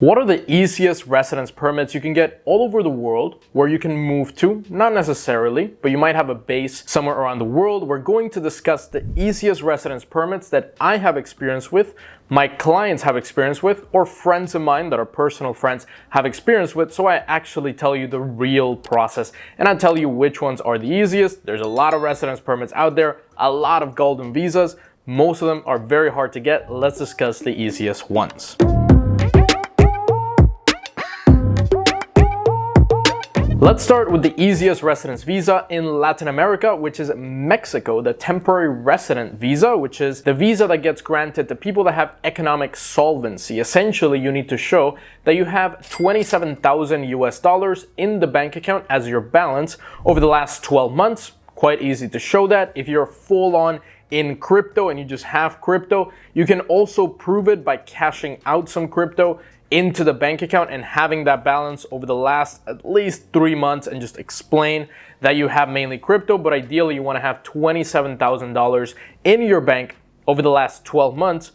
What are the easiest residence permits you can get all over the world where you can move to? Not necessarily, but you might have a base somewhere around the world. We're going to discuss the easiest residence permits that I have experience with, my clients have experience with, or friends of mine that are personal friends have experience with. So I actually tell you the real process and I tell you which ones are the easiest. There's a lot of residence permits out there, a lot of golden visas. Most of them are very hard to get. Let's discuss the easiest ones. Let's start with the easiest residence visa in Latin America, which is Mexico, the temporary resident visa, which is the visa that gets granted to people that have economic solvency. Essentially, you need to show that you have 27,000 US dollars in the bank account as your balance over the last 12 months. Quite easy to show that. If you're full on in crypto and you just have crypto, you can also prove it by cashing out some crypto into the bank account and having that balance over the last at least three months and just explain that you have mainly crypto, but ideally you wanna have $27,000 in your bank over the last 12 months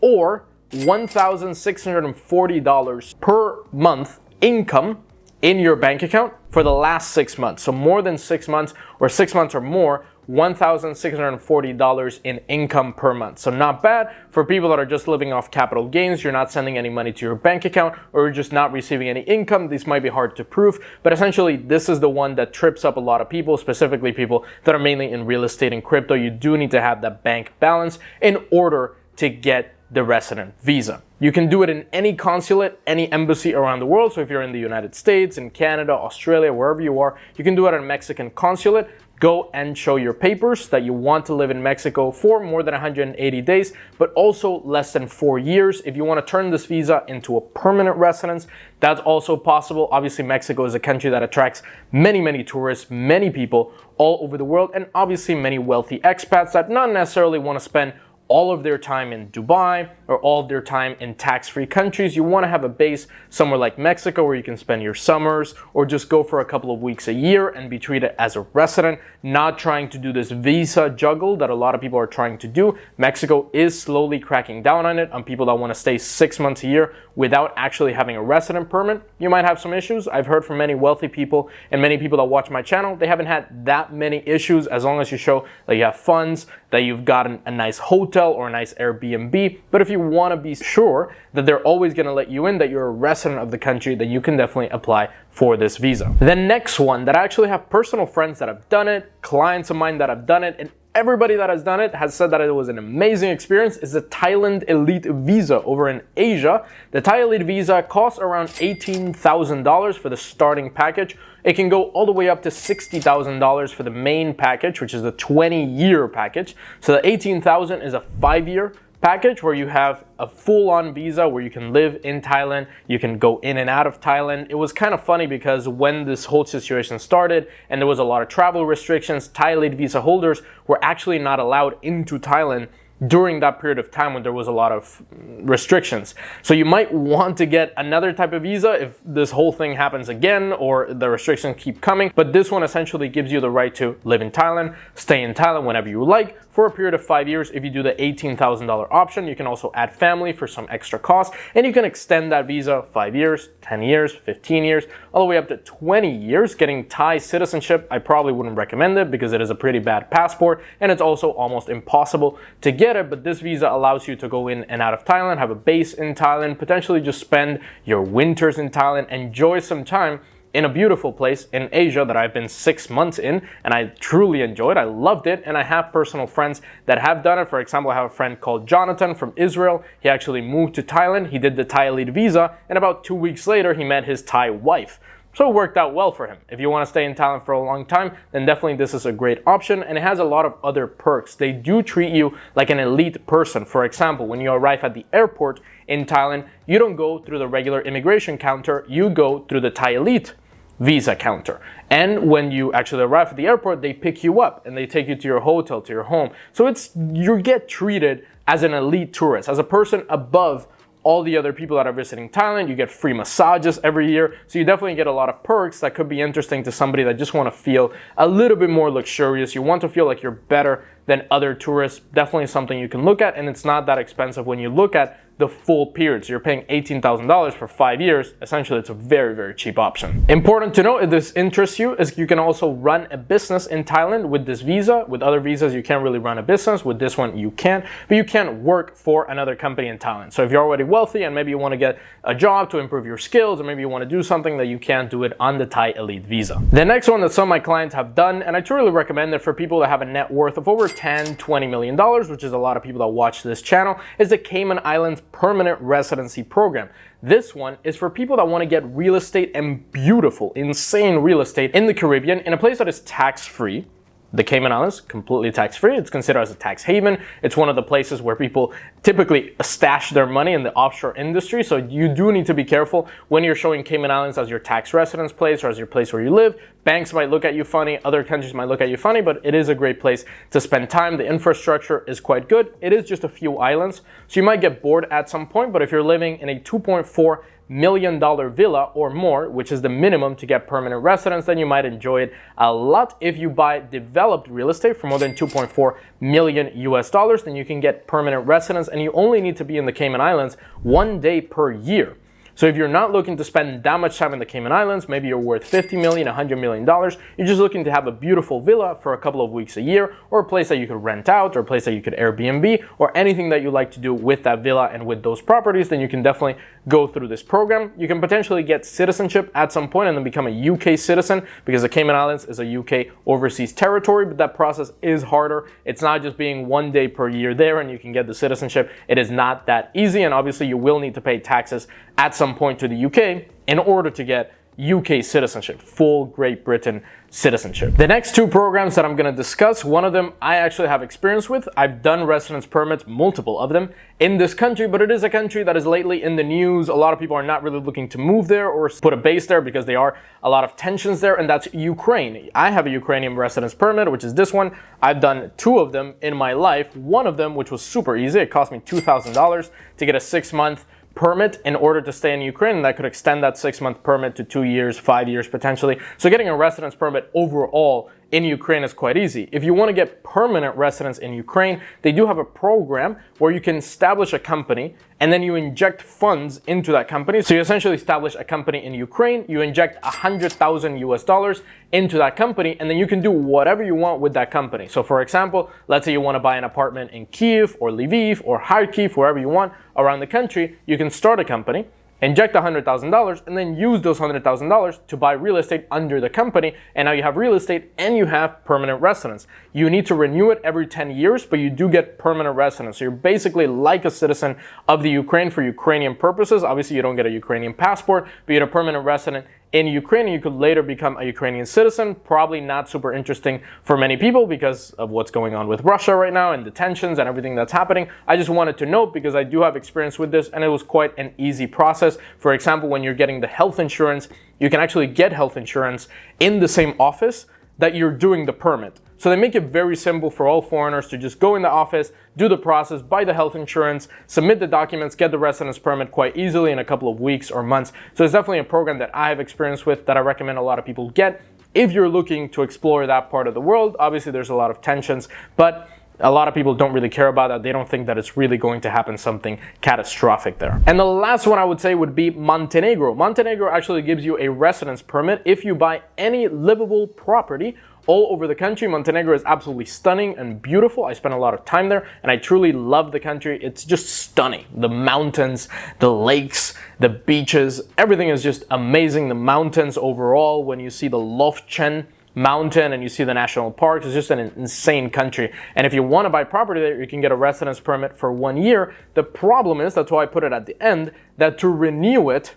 or $1,640 per month income in your bank account for the last six months. So more than six months or six months or more $1,640 in income per month. So not bad for people that are just living off capital gains. You're not sending any money to your bank account or you're just not receiving any income. This might be hard to prove, but essentially this is the one that trips up a lot of people, specifically people that are mainly in real estate and crypto. You do need to have that bank balance in order to get the resident visa. You can do it in any consulate, any embassy around the world. So if you're in the United States, in Canada, Australia, wherever you are, you can do it at a Mexican consulate go and show your papers that you want to live in Mexico for more than 180 days, but also less than four years. If you want to turn this visa into a permanent residence, that's also possible. Obviously, Mexico is a country that attracts many, many tourists, many people all over the world, and obviously many wealthy expats that not necessarily want to spend all of their time in Dubai or all of their time in tax-free countries. You want to have a base somewhere like Mexico where you can spend your summers or just go for a couple of weeks a year and be treated as a resident, not trying to do this visa juggle that a lot of people are trying to do. Mexico is slowly cracking down on it on people that want to stay six months a year without actually having a resident permit. You might have some issues. I've heard from many wealthy people and many people that watch my channel. They haven't had that many issues as long as you show that you have funds, that you've gotten a nice hotel or a nice Airbnb. But if you want to be sure that they're always going to let you in, that you're a resident of the country, then you can definitely apply for this visa. The next one that I actually have personal friends that have done it, clients of mine that have done it, and everybody that has done it has said that it was an amazing experience is the Thailand Elite Visa over in Asia. The Thai Elite Visa costs around $18,000 for the starting package. It can go all the way up to $60,000 for the main package, which is the 20 year package. So the 18,000 is a five year package where you have a full-on visa where you can live in Thailand, you can go in and out of Thailand. It was kind of funny because when this whole situation started and there was a lot of travel restrictions, Thai Elite visa holders were actually not allowed into Thailand during that period of time when there was a lot of restrictions. So you might want to get another type of visa if this whole thing happens again or the restrictions keep coming. But this one essentially gives you the right to live in Thailand, stay in Thailand whenever you like for a period of five years. If you do the $18,000 option, you can also add family for some extra cost and you can extend that visa five years, 10 years, 15 years, all the way up to 20 years. Getting Thai citizenship, I probably wouldn't recommend it because it is a pretty bad passport and it's also almost impossible to get it, but this visa allows you to go in and out of Thailand, have a base in Thailand, potentially just spend your winters in Thailand, enjoy some time in a beautiful place in Asia that I've been six months in and I truly enjoyed. It. I loved it and I have personal friends that have done it. For example, I have a friend called Jonathan from Israel. He actually moved to Thailand. He did the Thai Elite visa and about two weeks later he met his Thai wife. So it worked out well for him. If you want to stay in Thailand for a long time, then definitely this is a great option and it has a lot of other perks. They do treat you like an elite person. For example, when you arrive at the airport in Thailand, you don't go through the regular immigration counter, you go through the Thai Elite visa counter. And when you actually arrive at the airport, they pick you up and they take you to your hotel, to your home. So it's you get treated as an elite tourist, as a person above all the other people that are visiting Thailand. You get free massages every year. So you definitely get a lot of perks that could be interesting to somebody that just want to feel a little bit more luxurious. You want to feel like you're better than other tourists. Definitely something you can look at and it's not that expensive when you look at the full period. So you're paying $18,000 for five years. Essentially, it's a very, very cheap option. Important to note if this interests you is you can also run a business in Thailand with this visa. With other visas, you can't really run a business. With this one, you can, but you can't work for another company in Thailand. So if you're already wealthy and maybe you want to get a job to improve your skills, or maybe you want to do something that you can't do it on the Thai Elite visa. The next one that some of my clients have done, and I truly recommend it for people that have a net worth of over 10, 20 million dollars, which is a lot of people that watch this channel, is the Cayman Islands Permanent Residency Program. This one is for people that want to get real estate and beautiful, insane real estate in the Caribbean in a place that is tax free the Cayman Islands, completely tax-free. It's considered as a tax haven. It's one of the places where people typically stash their money in the offshore industry. So you do need to be careful when you're showing Cayman Islands as your tax residence place or as your place where you live. Banks might look at you funny, other countries might look at you funny, but it is a great place to spend time. The infrastructure is quite good. It is just a few islands, so you might get bored at some point, but if you're living in a 2.4 million dollar villa or more, which is the minimum to get permanent residence, then you might enjoy it a lot. If you buy developed real estate for more than 2.4 million US dollars, then you can get permanent residence and you only need to be in the Cayman Islands one day per year. So if you're not looking to spend that much time in the Cayman Islands, maybe you're worth 50 million, 100 million dollars, you're just looking to have a beautiful villa for a couple of weeks a year, or a place that you could rent out, or a place that you could Airbnb, or anything that you like to do with that villa and with those properties, then you can definitely go through this program. You can potentially get citizenship at some point and then become a UK citizen because the Cayman Islands is a UK overseas territory, but that process is harder. It's not just being one day per year there and you can get the citizenship. It is not that easy, and obviously you will need to pay taxes at some point to the UK in order to get UK citizenship, full Great Britain citizenship. The next two programs that I'm going to discuss, one of them I actually have experience with. I've done residence permits, multiple of them, in this country, but it is a country that is lately in the news. A lot of people are not really looking to move there or put a base there because there are a lot of tensions there, and that's Ukraine. I have a Ukrainian residence permit, which is this one. I've done two of them in my life. One of them, which was super easy, it cost me $2,000 to get a six month permit in order to stay in Ukraine, that could extend that six month permit to two years, five years potentially. So getting a residence permit overall in Ukraine is quite easy. If you want to get permanent residence in Ukraine, they do have a program where you can establish a company and then you inject funds into that company. So you essentially establish a company in Ukraine, you inject a hundred thousand US dollars into that company, and then you can do whatever you want with that company. So for example, let's say you want to buy an apartment in Kiev or Lviv or Kharkiv, wherever you want around the country, you can start a company inject $100,000 and then use those $100,000 to buy real estate under the company. And now you have real estate and you have permanent residence. You need to renew it every 10 years, but you do get permanent residence. So you're basically like a citizen of the Ukraine for Ukrainian purposes. Obviously, you don't get a Ukrainian passport, but you're a permanent resident in Ukraine, you could later become a Ukrainian citizen. Probably not super interesting for many people because of what's going on with Russia right now and the tensions and everything that's happening. I just wanted to note because I do have experience with this and it was quite an easy process. For example, when you're getting the health insurance, you can actually get health insurance in the same office that you're doing the permit. So they make it very simple for all foreigners to just go in the office, do the process, buy the health insurance, submit the documents, get the residence permit quite easily in a couple of weeks or months. So it's definitely a program that I have experience with that I recommend a lot of people get if you're looking to explore that part of the world. Obviously, there's a lot of tensions, but a lot of people don't really care about that. They don't think that it's really going to happen something catastrophic there. And the last one I would say would be Montenegro. Montenegro actually gives you a residence permit if you buy any livable property all over the country. Montenegro is absolutely stunning and beautiful. I spent a lot of time there and I truly love the country. It's just stunning. The mountains, the lakes, the beaches, everything is just amazing. The mountains overall, when you see the Lovćen mountain and you see the national parks. It's just an insane country. And if you want to buy property there, you can get a residence permit for one year. The problem is, that's why I put it at the end, that to renew it,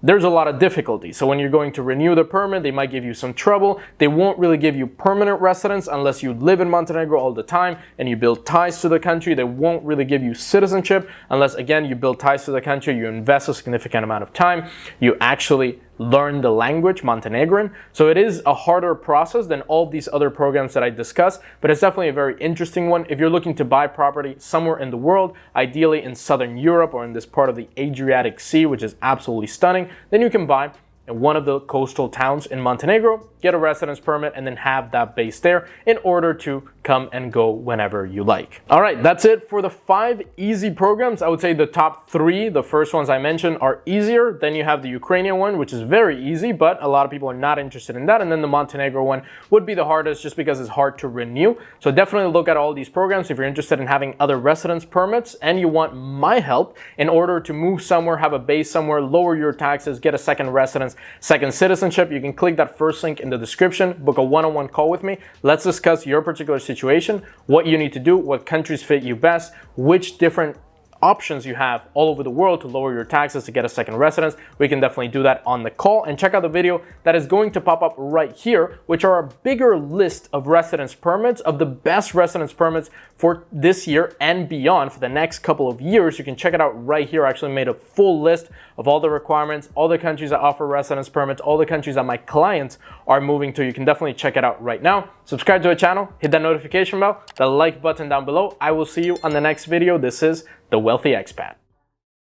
there's a lot of difficulty. So when you're going to renew the permit, they might give you some trouble. They won't really give you permanent residence unless you live in Montenegro all the time and you build ties to the country. They won't really give you citizenship unless, again, you build ties to the country, you invest a significant amount of time, you actually learn the language, Montenegrin. So it is a harder process than all these other programs that I discussed, but it's definitely a very interesting one. If you're looking to buy property somewhere in the world, ideally in Southern Europe or in this part of the Adriatic Sea, which is absolutely stunning, then you can buy in one of the coastal towns in Montenegro, get a residence permit, and then have that base there in order to come and go whenever you like. All right, that's it for the five easy programs. I would say the top three, the first ones I mentioned, are easier. Then you have the Ukrainian one, which is very easy, but a lot of people are not interested in that. And then the Montenegro one would be the hardest just because it's hard to renew. So definitely look at all these programs if you're interested in having other residence permits and you want my help in order to move somewhere, have a base somewhere, lower your taxes, get a second residence, second citizenship. You can click that first link in the description, book a one-on-one -on -one call with me. Let's discuss your particular situation, what you need to do, what countries fit you best, which different options you have all over the world to lower your taxes to get a second residence, we can definitely do that on the call. And check out the video that is going to pop up right here, which are a bigger list of residence permits, of the best residence permits for this year and beyond for the next couple of years. You can check it out right here. I actually made a full list of all the requirements, all the countries that offer residence permits, all the countries that my clients are moving to. You can definitely check it out right now. Subscribe to the channel, hit that notification bell, the like button down below. I will see you on the next video. This is the Wealthy Expat.